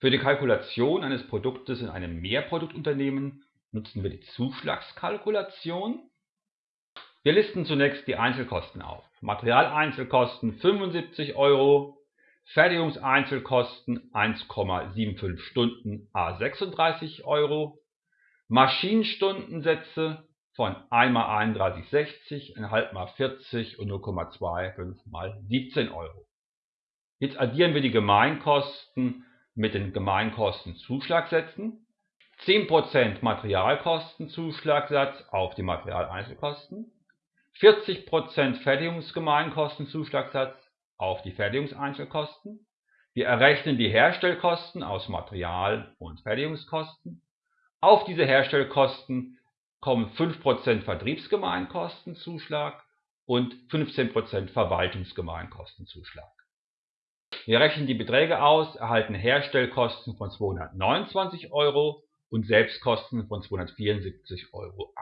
Für die Kalkulation eines Produktes in einem Mehrproduktunternehmen nutzen wir die Zuschlagskalkulation. Wir listen zunächst die Einzelkosten auf. Materialeinzelkosten 75 Euro, Fertigungseinzelkosten 1,75 Stunden a 36 Euro, Maschinenstundensätze von 1 mal 31,60, 1,5 mal 40 und 0,25 mal 17 Euro. Jetzt addieren wir die Gemeinkosten mit den Gemeinkostenzuschlagsätzen. 10% Materialkostenzuschlagsatz auf die Materialeinzelkosten, 40% Fertigungsgemeinkostenzuschlagsatz auf die Fertigungseinzelkosten. Wir errechnen die Herstellkosten aus Material- und Fertigungskosten. Auf diese Herstellkosten kommen 5% Vertriebsgemeinkostenzuschlag und 15% Verwaltungsgemeinkostenzuschlag. Wir rechnen die Beträge aus, erhalten Herstellkosten von 229 Euro und Selbstkosten von 274,80 Euro